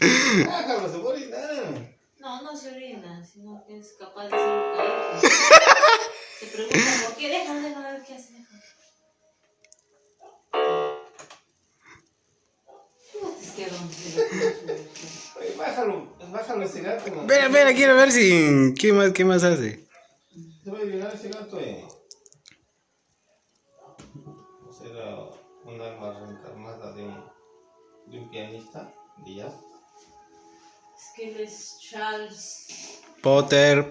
Déjalo, se va a orinar. No, no se orina, sino que es capaz de hacer. Se pregunta por qué, déjalo, déjalo, a ver qué hace. Oye, bájalo, bájalo ese gato. Espera, espera, quiero ver si... ¿Qué más, qué más hace? Se va a violar ese gato, eh. Un alma reencarnada de un, de un pianista de jazz. Es que él es Charles. Potter.